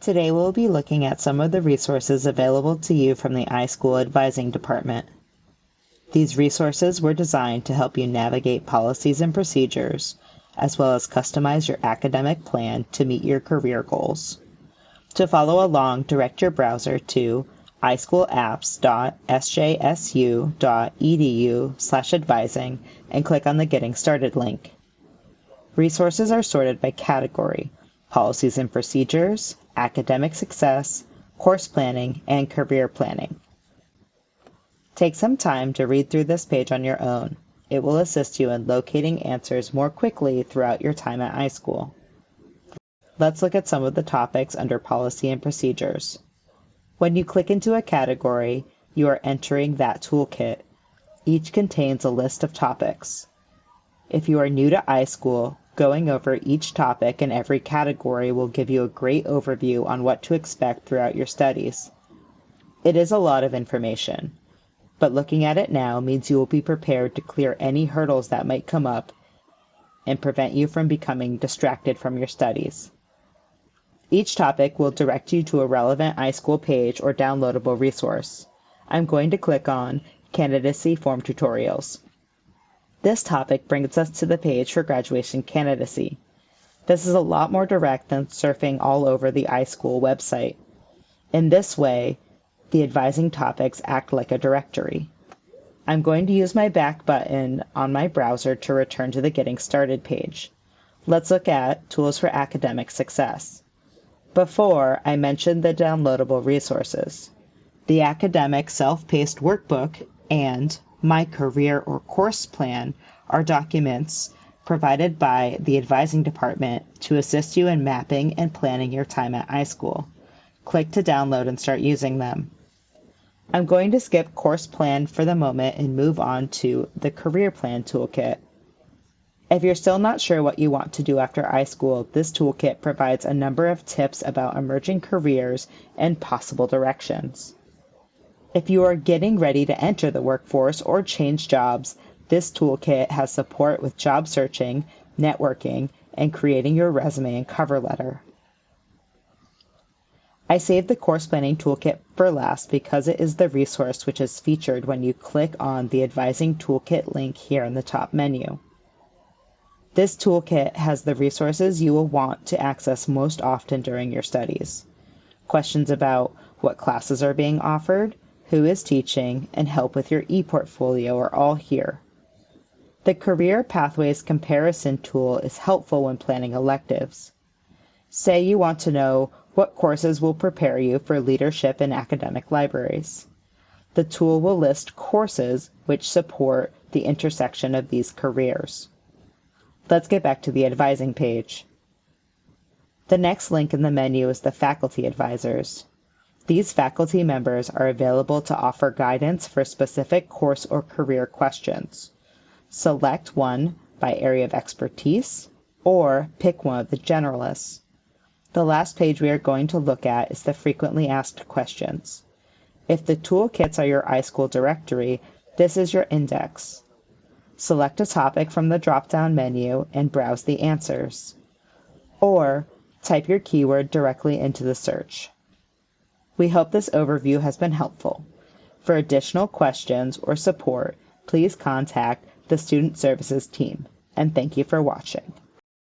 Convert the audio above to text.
Today we'll be looking at some of the resources available to you from the iSchool Advising Department. These resources were designed to help you navigate policies and procedures, as well as customize your academic plan to meet your career goals. To follow along, direct your browser to ischoolapps.sjsu.edu slash advising and click on the Getting Started link. Resources are sorted by category, policies and procedures, academic success, course planning, and career planning. Take some time to read through this page on your own. It will assist you in locating answers more quickly throughout your time at iSchool. Let's look at some of the topics under policy and procedures. When you click into a category, you are entering that toolkit. Each contains a list of topics. If you are new to iSchool, Going over each topic in every category will give you a great overview on what to expect throughout your studies. It is a lot of information, but looking at it now means you will be prepared to clear any hurdles that might come up and prevent you from becoming distracted from your studies. Each topic will direct you to a relevant iSchool page or downloadable resource. I'm going to click on Candidacy Form Tutorials. This topic brings us to the page for graduation candidacy. This is a lot more direct than surfing all over the iSchool website. In this way, the advising topics act like a directory. I'm going to use my back button on my browser to return to the Getting Started page. Let's look at Tools for Academic Success. Before, I mentioned the downloadable resources. The Academic Self-Paced Workbook and my career or course plan are documents provided by the advising department to assist you in mapping and planning your time at iSchool. Click to download and start using them. I'm going to skip course plan for the moment and move on to the career plan toolkit. If you're still not sure what you want to do after iSchool, this toolkit provides a number of tips about emerging careers and possible directions. If you are getting ready to enter the workforce or change jobs, this toolkit has support with job searching, networking, and creating your resume and cover letter. I saved the course planning toolkit for last because it is the resource which is featured when you click on the advising toolkit link here in the top menu. This toolkit has the resources you will want to access most often during your studies. Questions about what classes are being offered, who is teaching, and help with your e-portfolio are all here. The Career Pathways Comparison tool is helpful when planning electives. Say you want to know what courses will prepare you for leadership in academic libraries. The tool will list courses which support the intersection of these careers. Let's get back to the advising page. The next link in the menu is the Faculty Advisors. These faculty members are available to offer guidance for specific course or career questions. Select one by area of expertise or pick one of the generalists. The last page we are going to look at is the frequently asked questions. If the toolkits are your iSchool directory, this is your index. Select a topic from the drop-down menu and browse the answers. Or type your keyword directly into the search. We hope this overview has been helpful. For additional questions or support, please contact the Student Services team, and thank you for watching.